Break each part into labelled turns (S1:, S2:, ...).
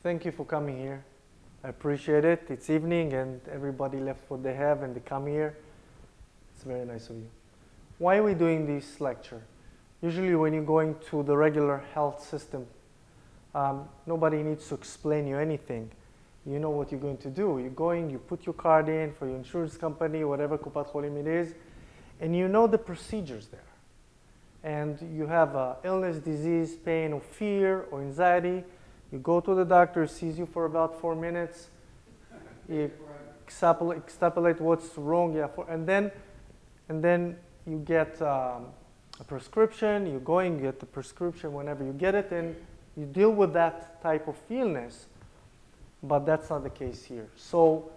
S1: Thank you for coming here. I appreciate it. It's evening and everybody left what they have and they come here. It's very nice of you. Why are we doing this lecture? Usually when you're going to the regular health system, um, nobody needs to explain you anything. You know what you're going to do. You're going, you put your card in for your insurance company, whatever Kupat Cholim it is, and you know the procedures there. And you have a illness, disease, pain, or fear, or anxiety, you go to the doctor, sees you for about four minutes, you extrapolate, extrapolate what's wrong, yeah, for, and then, and then you get um, a prescription. You go and get the prescription whenever you get it, and you deal with that type of illness. But that's not the case here. So,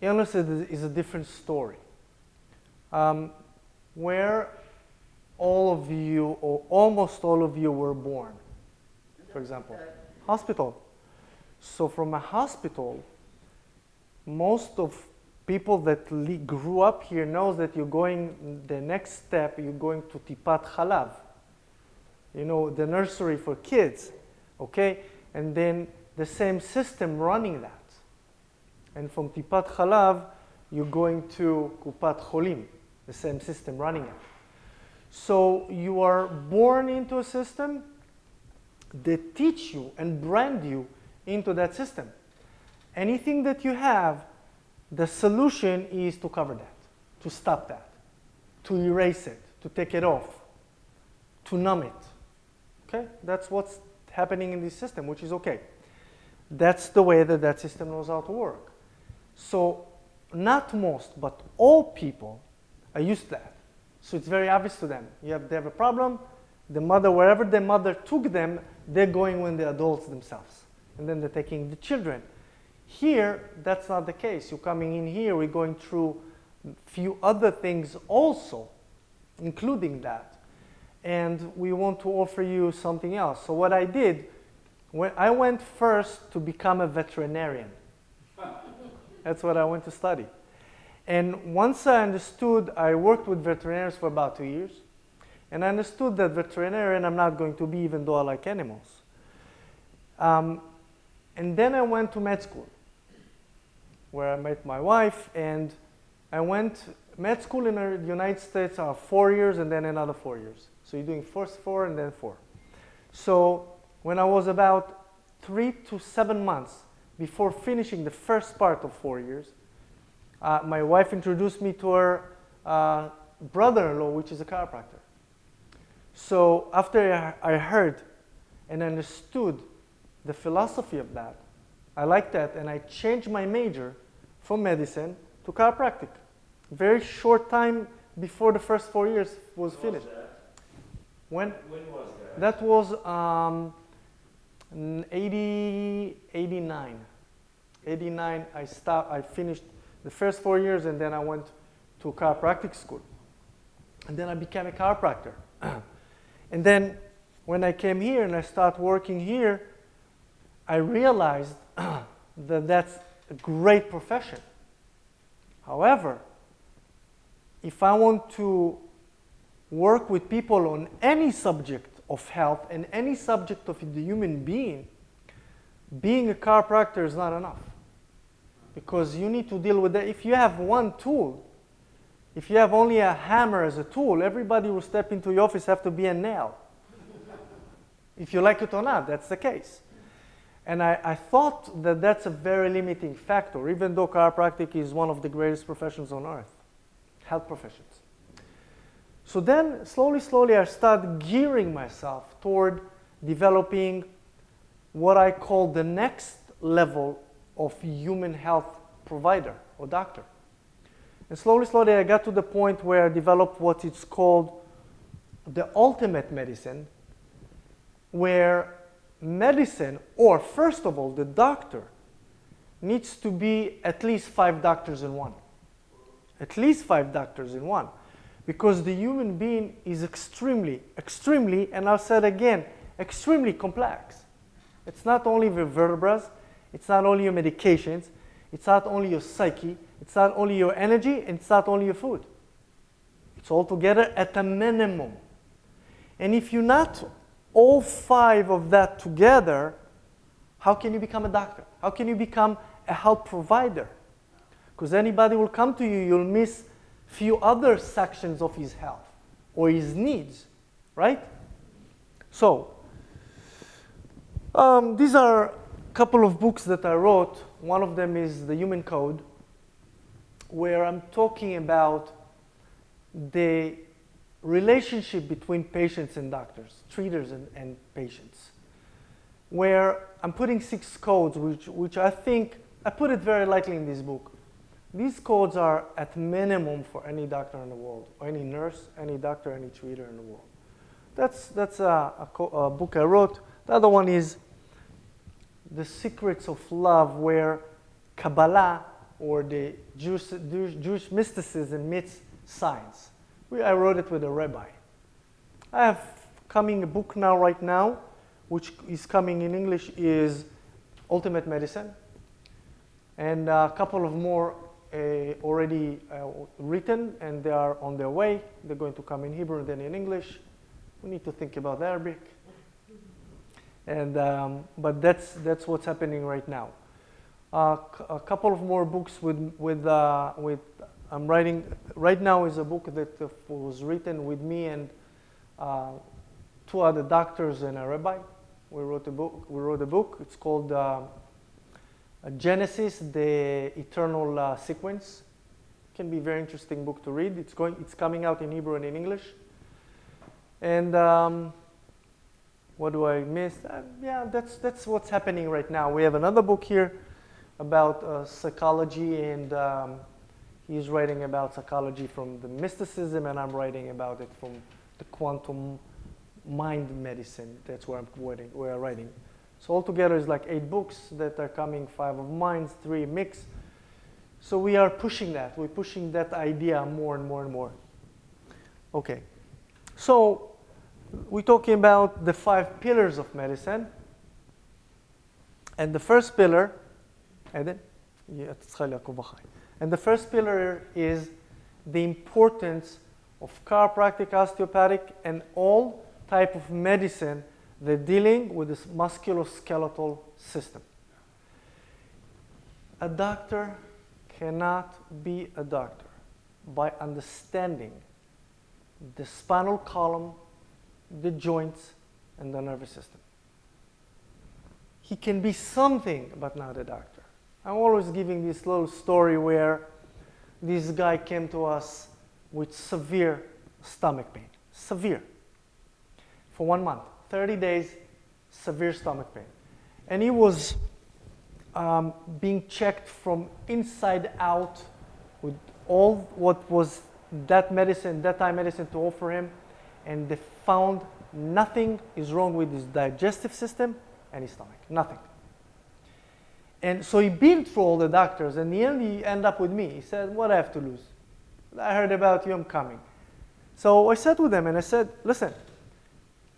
S1: illness is, is a different story. Um, where all of you, or almost all of you, were born for example. Hospital. So from a hospital, most of people that grew up here knows that you're going, the next step, you're going to Tipat Chalav. You know, the nursery for kids, okay? And then the same system running that. And from Tipat Chalav, you're going to Kupat Cholim, the same system running it. So you are born into a system they teach you and brand you into that system. Anything that you have, the solution is to cover that, to stop that, to erase it, to take it off, to numb it. Okay? That's what's happening in this system, which is okay. That's the way that that system knows how to work. So not most, but all people are used to that. So it's very obvious to them. You have, they have a problem, the mother, wherever the mother took them, they're going when they're adults themselves. And then they're taking the children. Here, that's not the case. You're coming in here, we're going through a few other things also, including that. And we want to offer you something else. So what I did, when I went first to become a veterinarian. That's what I went to study. And once I understood, I worked with veterinarians for about two years. And I understood that veterinarian I'm not going to be even though I like animals. Um, and then I went to med school where I met my wife and I went, med school in the United States are four years and then another four years. So you're doing first four and then four. So when I was about three to seven months before finishing the first part of four years, uh, my wife introduced me to her uh, brother-in-law, which is a chiropractor. So after I heard and understood the philosophy of that, I liked that and I changed my major from medicine to chiropractic. Very short time before the first four years was when finished.
S2: Was
S1: when?
S2: When was that?
S1: That was um, 80, 89. 89, I stopped, I finished the first four years and then I went to chiropractic school. And then I became a chiropractor. And then when I came here and I started working here, I realized that that's a great profession. However, if I want to work with people on any subject of health and any subject of the human being, being a chiropractor is not enough. Because you need to deal with that. If you have one tool, if you have only a hammer as a tool, everybody will step into your office have to be a nail. if you like it or not, that's the case. And I, I, thought that that's a very limiting factor, even though chiropractic is one of the greatest professions on earth, health professions. So then, slowly, slowly, I started gearing myself toward developing what I call the next level of human health provider or doctor. And slowly, slowly, I got to the point where I developed what is called the ultimate medicine, where medicine, or first of all, the doctor, needs to be at least five doctors in one. At least five doctors in one. Because the human being is extremely, extremely, and I'll say it again, extremely complex. It's not only the vertebrae, it's not only your medications, it's not only your psyche, it's not only your energy, and it's not only your food. It's all together at a minimum. And if you're not all five of that together, How can you become a doctor? How can you become a health provider? Because anybody will come to you, you'll miss few other sections of his health or his needs, right? So, um, these are couple of books that I wrote. One of them is The Human Code, where I'm talking about the relationship between patients and doctors, treaters and, and patients, where I'm putting six codes, which, which I think, I put it very lightly in this book. These codes are at minimum for any doctor in the world, or any nurse, any doctor, any treater in the world. That's, that's a, a, a book I wrote. The other one is The Secrets of Love, where Kabbalah or the Jewish, Jewish mysticism meets science. We, I wrote it with a rabbi. I have coming a book now, right now, which is coming in English, is Ultimate Medicine. And a couple of more uh, already uh, written and they are on their way. They're going to come in Hebrew and then in English. We need to think about Arabic. And, um, but that's, that's what's happening right now. Uh, a couple of more books with, with, uh, with I'm writing, right now is a book that uh, was written with me and uh, two other doctors and a rabbi. We wrote a book, we wrote a book. It's called Genesis, the Eternal uh, Sequence. Can be a very interesting book to read. It's, going, it's coming out in Hebrew and in English. And um, what do I miss? Uh, yeah, that's, that's what's happening right now. We have another book here about uh, psychology, and um, he's writing about psychology from the mysticism, and I'm writing about it from the quantum mind medicine. That's where I'm writing. Where I'm writing. So altogether is like eight books that are coming, five of mine, three mix. So we are pushing that. We're pushing that idea more and more and more. Okay. So we're talking about the five pillars of medicine. And the first pillar, and the first pillar is the importance of chiropractic, osteopathic, and all type of medicine they're dealing with this musculoskeletal system. A doctor cannot be a doctor by understanding the spinal column, the joints, and the nervous system. He can be something, but not a doctor. I'm always giving this little story where this guy came to us with severe stomach pain, severe, for one month. 30 days, severe stomach pain. And he was um, being checked from inside out with all what was that medicine, that time medicine to offer him. And they found nothing is wrong with his digestive system and his stomach, nothing. And so he been for all the doctors, and in the end he ended up with me. He said, what I have to lose? I heard about you, I'm coming. So I sat with him and I said, listen,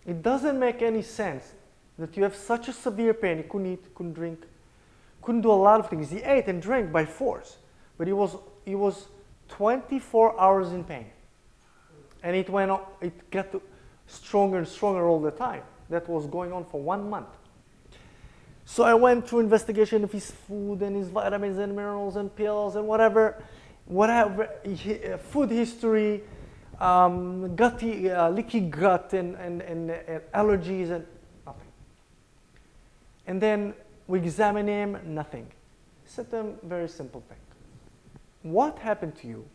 S1: it doesn't make any sense that you have such a severe pain. He couldn't eat, couldn't drink, couldn't do a lot of things. He ate and drank by force, but he was, he was 24 hours in pain. And it went it got stronger and stronger all the time. That was going on for one month. So I went through investigation of his food and his vitamins and minerals and pills and whatever, whatever, food history, um, gutty, uh, leaky gut and, and, and, and, allergies and nothing. And then we examine him, nothing. Said to him, very simple thing. What happened to you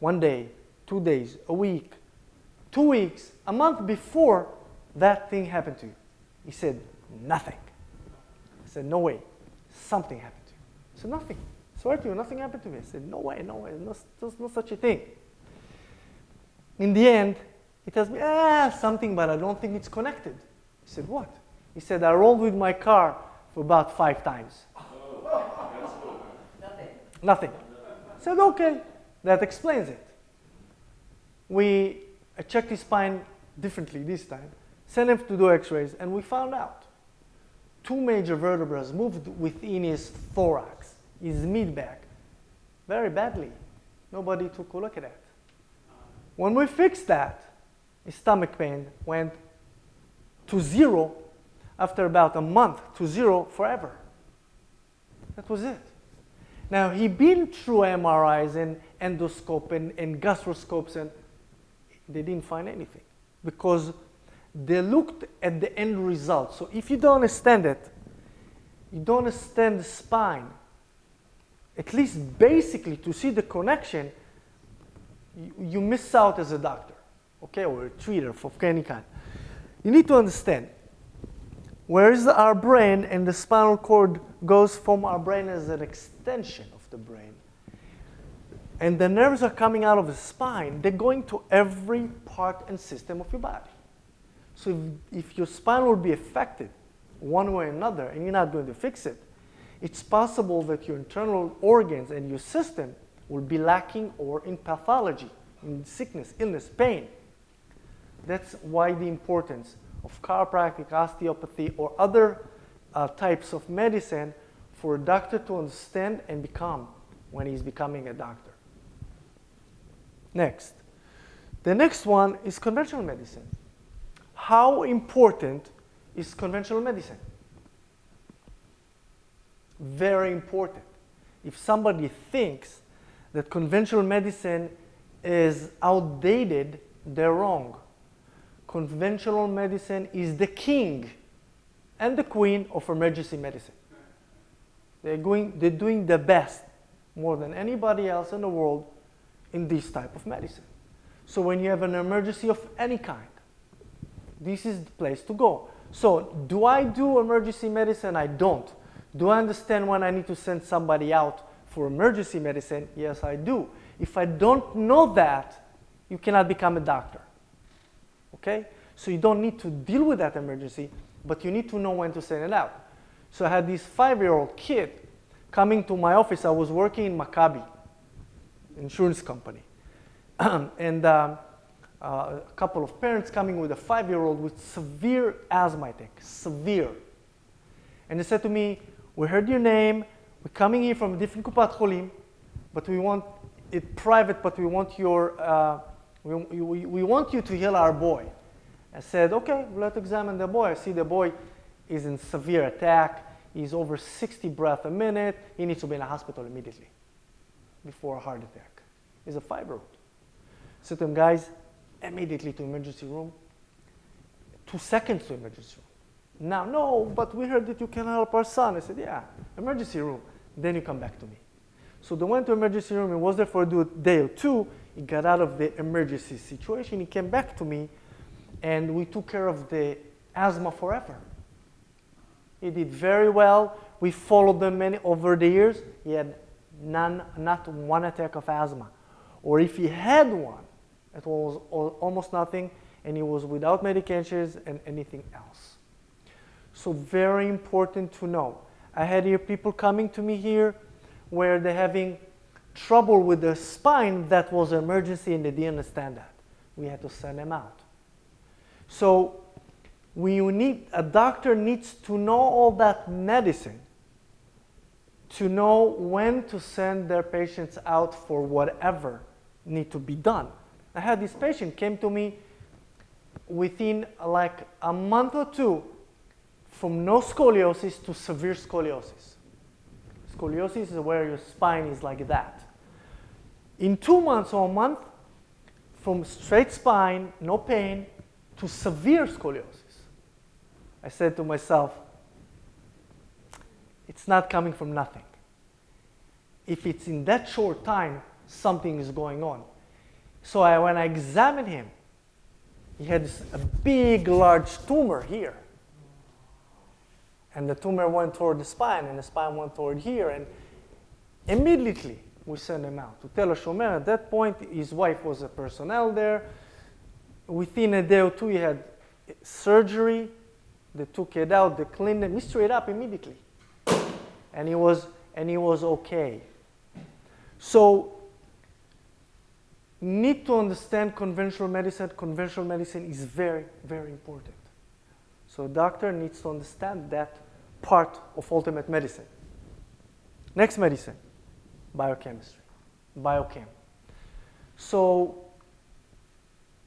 S1: one day, two days, a week, two weeks, a month before that thing happened to you? He said, nothing. I said, no way. Something happened to you. He said, nothing. I swear to you, nothing happened to me. I said, no way, no way. No, there's no such a thing in the end, he tells me, ah, something, but I don't think it's connected. He said, what? He said, I rolled with my car for about five times. Nothing. Nothing. I said, okay, that explains it. We I checked his spine differently this time, sent him to do x-rays, and we found out two major vertebrae moved within his thorax, his mid-back, very badly. Nobody took a look at that. When we fixed that, his stomach pain went to zero after about a month to zero forever. That was it. Now, he'd been through MRIs and endoscope and, and gastroscopes, and they didn't find anything because they looked at the end result. So if you don't understand it, you don't understand the spine, at least basically to see the connection, you, you miss out as a doctor, okay, or a treater of any kind. You need to understand where is our brain and the spinal cord goes from our brain as an extension of the brain. And the nerves are coming out of the spine. They're going to every part and system of your body. So if, if your spine will be affected one way or another and you're not going to fix it, it's possible that your internal organs and your system will be lacking or in pathology, in sickness, illness, pain. That's why the importance of chiropractic, osteopathy, or other uh, types of medicine for a doctor to understand and become when he's becoming a doctor. Next. The next one is conventional medicine. How important is conventional medicine? Very important. If somebody thinks that conventional medicine is outdated, they're wrong conventional medicine is the king and the queen of emergency medicine. They're, going, they're doing the best more than anybody else in the world in this type of medicine. So when you have an emergency of any kind, this is the place to go. So do I do emergency medicine? I don't. Do I understand when I need to send somebody out for emergency medicine? Yes, I do. If I don't know that, you cannot become a doctor okay? So you don't need to deal with that emergency, but you need to know when to send it out. So I had this five-year-old kid coming to my office. I was working in Maccabi, insurance company. and um, uh, a couple of parents coming with a five-year-old with severe asthma attack, severe. And they said to me, we heard your name, we're coming here from a different Kupat Cholim, but we want it private, but we want your uh, we, we, we want you to heal our boy. I said, okay, let's examine the boy. I see the boy is in severe attack. He's over 60 breaths a minute. He needs to be in a hospital immediately before a heart attack. He's a to him, guys, immediately to emergency room. Two seconds to emergency room. Now, no, but we heard that you can help our son. I said, yeah, emergency room. Then you come back to me. So they went to emergency room. He was there for a day or two. He got out of the emergency situation. He came back to me, and we took care of the asthma forever. He did very well. We followed them many over the years. He had none, not one attack of asthma. Or if he had one, it was almost nothing, and he was without medications and anything else. So very important to know. I had here people coming to me here where they're having trouble with the spine that was an emergency and they didn't understand that. We had to send them out. So we need, a doctor needs to know all that medicine to know when to send their patients out for whatever need to be done. I had this patient came to me within like a month or two from no scoliosis to severe scoliosis. Scoliosis is where your spine is like that. In two months or a month, from straight spine, no pain, to severe scoliosis. I said to myself, it's not coming from nothing. If it's in that short time, something is going on. So I, when I examined him, he had a big, large tumor here. And the tumor went toward the spine, and the spine went toward here. And immediately, we sent him out to Tel HaShomer. At that point, his wife was a personnel there. Within a day or two, he had surgery. They took it out, they cleaned him, he straight up immediately. And he was, and he was okay. So, need to understand conventional medicine. Conventional medicine is very, very important. So doctor needs to understand that part of ultimate medicine. Next medicine biochemistry, biochem. So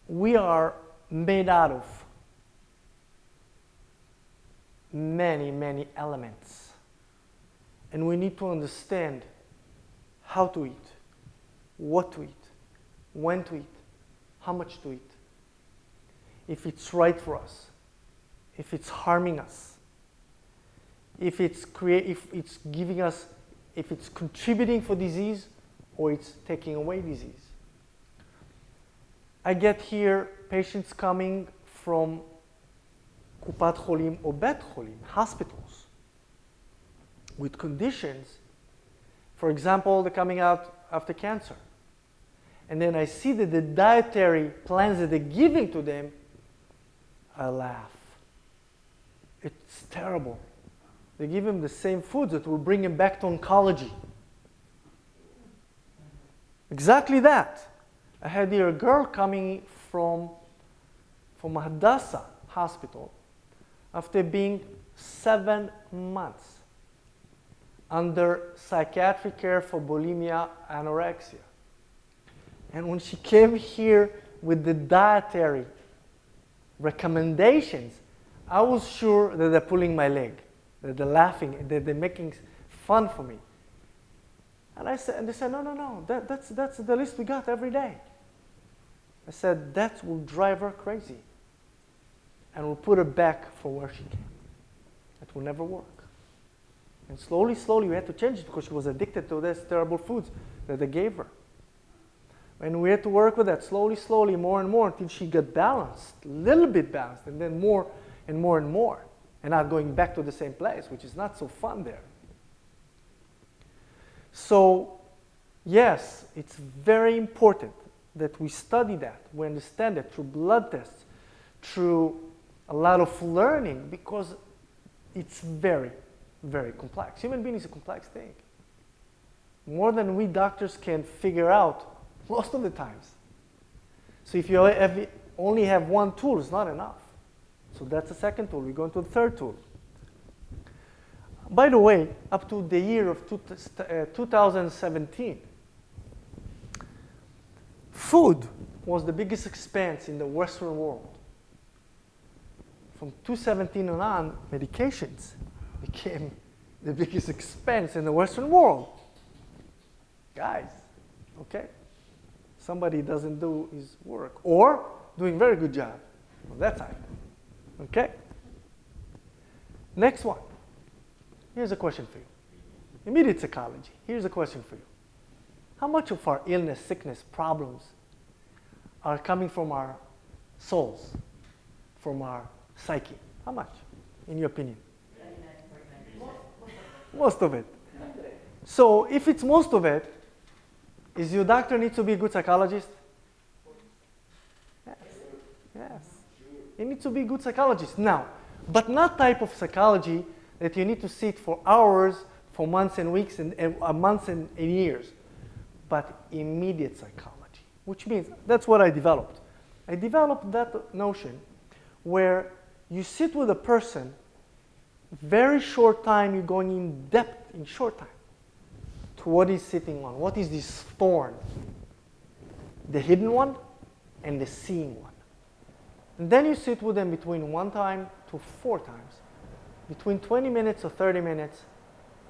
S1: we are made out of many, many elements. And we need to understand how to eat, what to eat, when to eat, how much to eat, if it's right for us, if it's harming us, if it's, crea- if it's giving us, if it's contributing for disease or it's taking away disease. I get here patients coming from Kupat Cholim or Bet Cholim, hospitals, with conditions. For example, they're coming out after cancer. And then I see that the dietary plans that they're giving to them, I laugh. It's terrible. They give him the same foods that will bring him back to oncology. Exactly that. I had here a girl coming from, from Hadassah Hospital after being seven months under psychiatric care for bulimia anorexia. And when she came here with the dietary recommendations, I was sure that they're pulling my leg, that they're laughing, that they're making fun for me. And I said, and they said, no, no, no, that, that's, that's the list we got every day. I said, that will drive her crazy. And will put her back for where she came. It will never work. And slowly, slowly, we had to change it because she was addicted to these terrible foods that they gave her. And we had to work with that slowly, slowly, more and more until she got balanced, a little bit balanced, and then more and more and more. And not going back to the same place, which is not so fun there. So, yes, it's very important that we study that, we understand it through blood tests, through a lot of learning, because it's very, very complex. Human being is a complex thing. More than we doctors can figure out most of the times. So if you only have one tool, it's not enough. So that's the second tool. We go into the third tool. By the way, up to the year of two, uh, 2017, food was the biggest expense in the Western world. From 2017 on, medications became the biggest expense in the Western world. Guys, okay? Somebody doesn't do his work or doing very good job on that side. Okay? Next one. Here's a question for you. Immediate psychology. Here's a question for you. How much of our illness, sickness, problems are coming from our souls, from our psyche? How much, in your opinion? Most of it. So if it's most of it, is your doctor need to be a good psychologist? Yes. Yes. He needs to be a good psychologist. Now, but not type of psychology that you need to sit for hours, for months and weeks, and, and uh, months and, and years, but immediate psychology, which means that's what I developed. I developed that notion where you sit with a person, very short time, you're going in depth in short time to what he's sitting on. What is this thorn? The hidden one and the seeing one. And then you sit with them between one time to four times between 20 minutes or 30 minutes,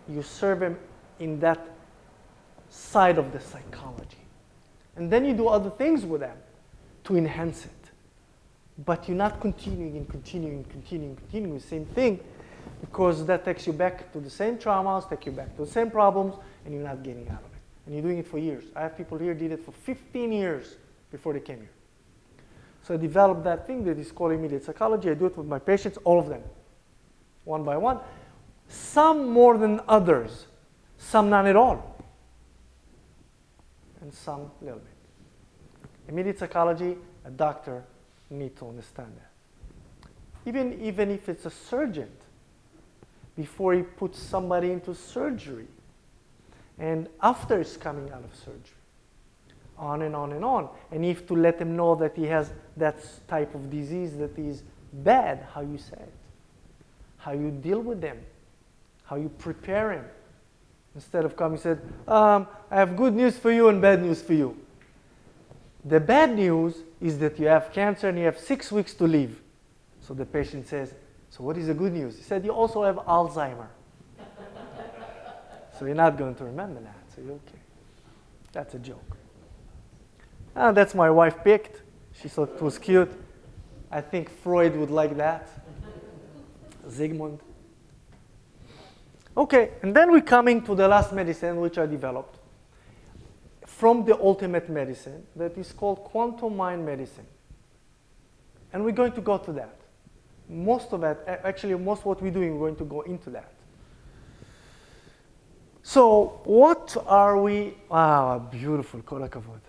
S1: you serve them in that side of the psychology. And then you do other things with them to enhance it. But you're not continuing and continuing and continuing and continuing the same thing because that takes you back to the same traumas, take you back to the same problems, and you're not getting out of it. And you're doing it for years. I have people here did it for 15 years before they came here. So I developed that thing that is called immediate psychology. I do it with my patients, all of them one by one. Some more than others, some none at all, and some a little bit. Immediate psychology, a doctor needs to understand that. Even, even if it's a surgeon, before he puts somebody into surgery, and after he's coming out of surgery, on and on and on. And if to let him know that he has that type of disease that is bad, how you say it how you deal with them, how you prepare him. Instead of coming said, um, I have good news for you and bad news for you. The bad news is that you have cancer and you have six weeks to live. So the patient says, So what is the good news? He said, you also have Alzheimer. so you're not going to remember that, so you're okay. That's a joke. Ah, that's my wife picked. She thought it was cute. I think Freud would like that. Sigmund. Okay, and then we're coming to the last medicine which I developed from the ultimate medicine that is called quantum mind medicine. And we're going to go to that. Most of that, actually, most of what we're doing, we're going to go into that. So, what are we? Ah, beautiful, kolakavod.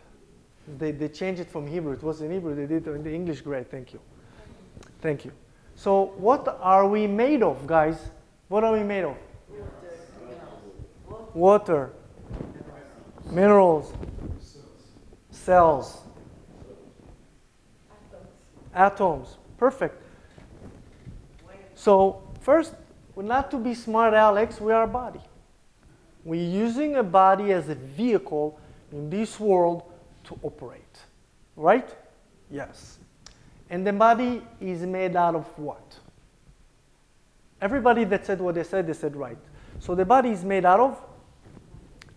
S1: They, they changed it from Hebrew. It was in Hebrew. They did it in the English. Great, thank you. Thank you. So, what are we made of, guys? What are we made of? Water, minerals, cells, Atoms. atoms. Perfect. So first, not to be smart Alex, we are a body. We're using a body as a vehicle in this world to operate. Right? Yes. And the body is made out of what? Everybody that said what they said, they said right. So the body is made out of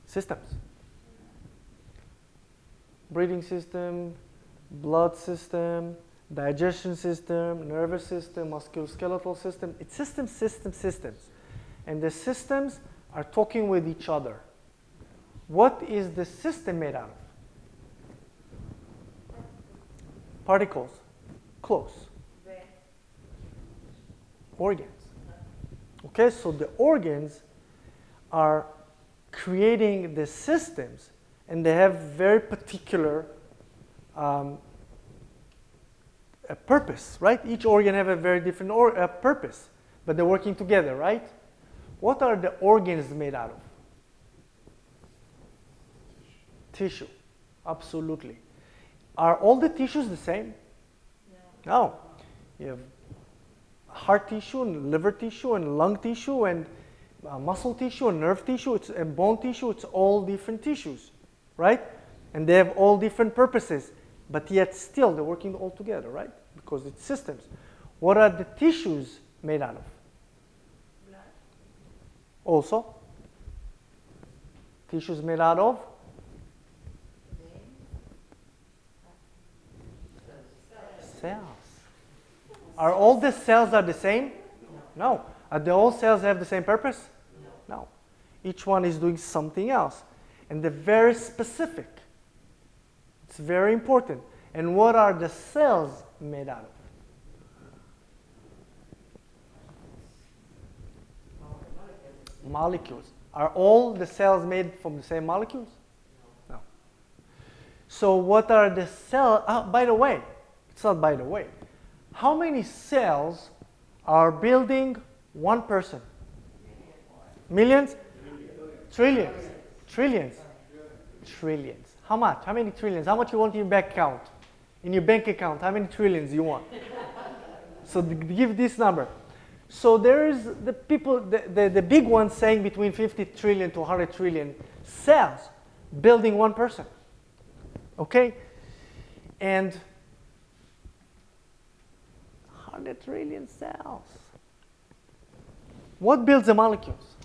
S1: systems. Breathing system, blood system, digestion system, nervous system, musculoskeletal system. It's systems, systems, systems. And the systems are talking with each other. What is the system made out of? Particles. Close. Organs. Okay, so the organs are creating the systems and they have very particular um, a purpose, right? Each organ have a very different or, uh, purpose, but they're working together, right? What are the organs made out of? Tissue, absolutely. Are all the tissues the same? No. no. You have heart tissue and liver tissue and lung tissue and uh, muscle tissue and nerve tissue it's, and bone tissue. It's all different tissues, right? And they have all different purposes. But yet still they're working all together, right? Because it's systems. What are the tissues made out of? Blood. Also? Tissues made out of? Cells. Are all the cells are the same? No. Are the all cells have the same purpose? No. Each one is doing something else. And they're very specific. It's very important. And what are the cells made out of? Molecules. Are all the cells made from the same molecules? No. So what are the cells? Oh, ah, by the way, it's not by the way. How many cells are building one person? Millions? Trillions. Trillions. Trillions. How much? How many trillions? How much you want in your bank account? In your bank account, how many trillions you want? so give this number. So there is the people, the, the, the big ones saying between 50 trillion to 100 trillion cells building one person. Okay? And 100 trillion cells. What builds the molecules?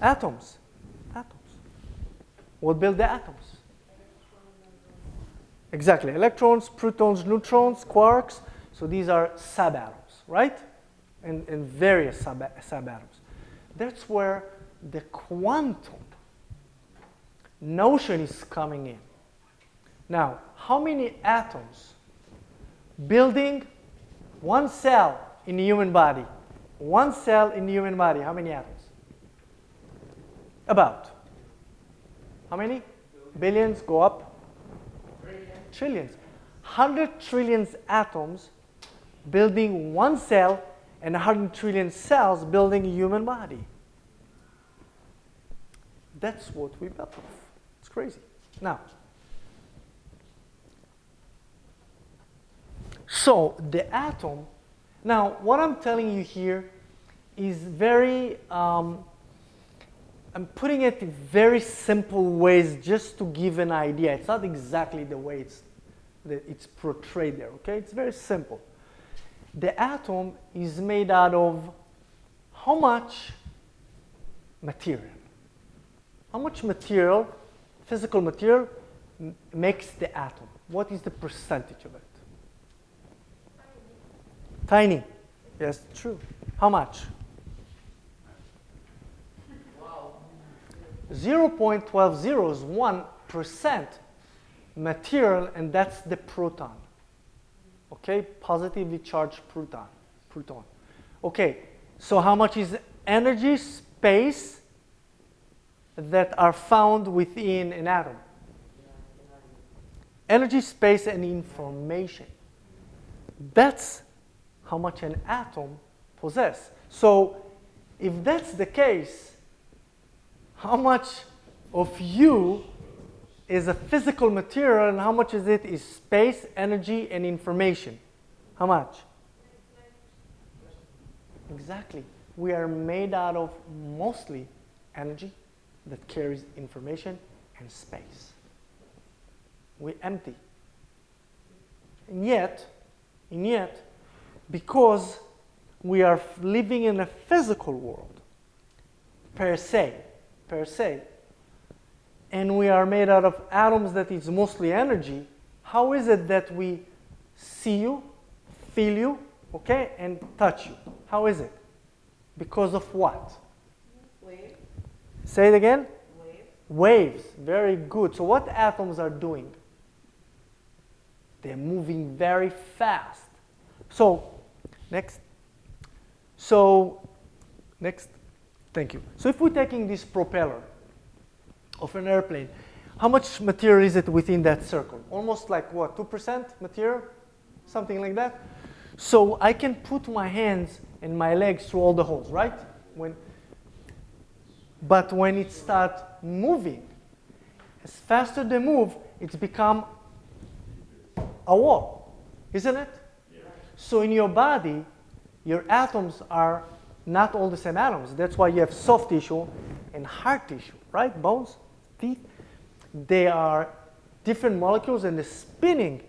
S1: Atoms. What build the atoms? Exactly. Electrons, protons, neutrons, quarks. So these are subatoms, right? And, and various sub subatoms. That's where the quantum notion is coming in. Now, how many atoms building one cell in the human body? One cell in the human body, how many atoms? About. How many? Billions go up? Trillions. Trillions. 100 trillions atoms building one cell and 100 trillion cells building a human body. That's what we built of. It's crazy. Now, so the atom, now what I'm telling you here is very um, I'm putting it in very simple ways just to give an idea. It's not exactly the way it's, it's portrayed there, okay? It's very simple. the atom is made out of how much material? How much material, physical material, makes the atom? What is the percentage of it? Tiny. Yes, true. How much? 0.12 is 1% material, and that's the proton. Okay, positively charged proton. Proton. Okay, so how much is energy, space that are found within an atom? Energy, space, and information. That's how much an atom possesses. So, if that's the case, how much of you is a physical material and how much is it is space, energy, and information? How much? Exactly. We are made out of mostly energy that carries information and space. We're empty. And yet, and yet, because we are living in a physical world, per se, per se, and we are made out of atoms that is mostly energy, how is it that we see you, feel you, okay, and touch you? How is it? Because of what?
S2: Wave,
S1: Say it again.
S2: wave,
S1: Waves. Very good. So what atoms are doing? They're moving very fast. So, next. So, next. Thank you. So if we're taking this propeller of an airplane, how much material is it within that circle? Almost like what, 2% material? Something like that? So I can put my hands and my legs through all the holes, right? When, but when it starts moving, as faster they move, it's become a wall, isn't it? So in your body, your atoms are not all the same atoms. That's why you have soft tissue and hard tissue, right? Bones, teeth. They are different molecules and they're spinning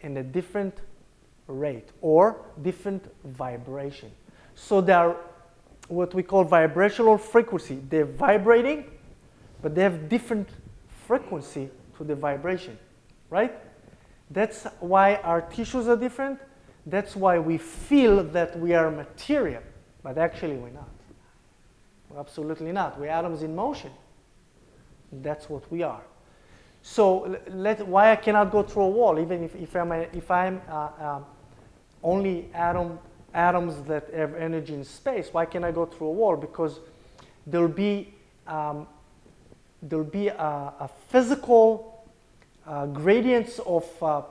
S1: in a different rate or different vibration. So they are what we call vibrational frequency. They're vibrating, but they have different frequency to the vibration, right? That's why our tissues are different. That's why we feel that we are material, but actually we're not. We're absolutely not. We're atoms in motion. That's what we are. So let, why I cannot go through a wall, even if, if I'm, a, if I'm uh, um, only atom, atoms that have energy in space, why can I go through a wall? Because there'll be, um, there'll be a, a physical uh, gradients of uh,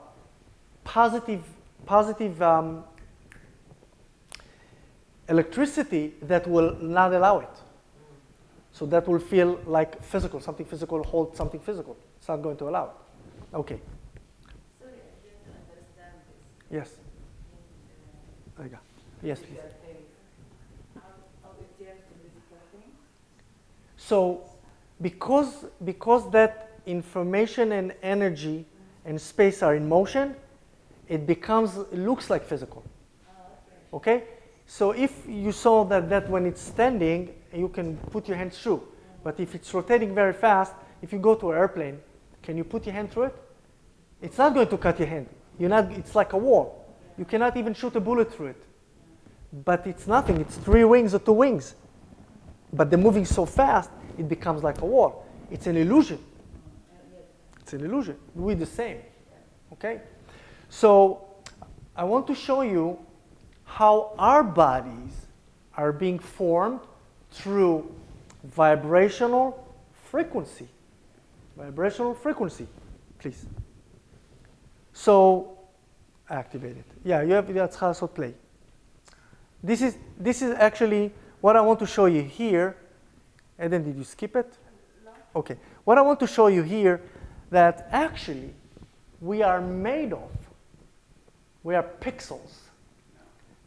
S1: positive, positive um, electricity that will not allow it. So that will feel like physical, something physical hold something physical. It's not going to allow it. Okay.
S2: Sorry, I didn't understand this.
S1: Yes. There you go. Yes, please.
S2: physical things. How, how it reacts to physical things?
S1: So because because that information and energy and space are in motion, it becomes it looks like physical.
S2: Oh, okay.
S1: So if you saw that, that when it's standing, you can put your hand through. But if it's rotating very fast, if you go to an airplane, can you put your hand through it? It's not going to cut your hand. You're not, it's like a wall. You cannot even shoot a bullet through it. But it's nothing. It's three wings or two wings. But they're moving so fast, it becomes like a wall. It's an illusion. It's an illusion. We're the same. Okay? So I want to show you how our bodies are being formed through vibrational frequency. Vibrational frequency, please. So activate it. Yeah, you have that's how to play. This is this is actually what I want to show you here. And then did you skip it?
S2: No.
S1: Okay. What I want to show you here that actually we are made of. We are pixels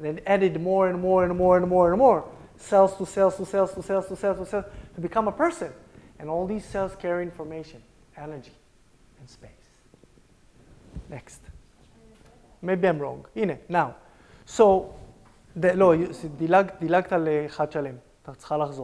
S1: Then added more and more and more and more and more cells to cells to cells to cells to cells to cells to become a person. And all these cells carry information, energy, and space. Next. Maybe I'm wrong. In it now. So, ד- לא, דילג- דילגת על אחד שלם, אתה צריכה לחזור.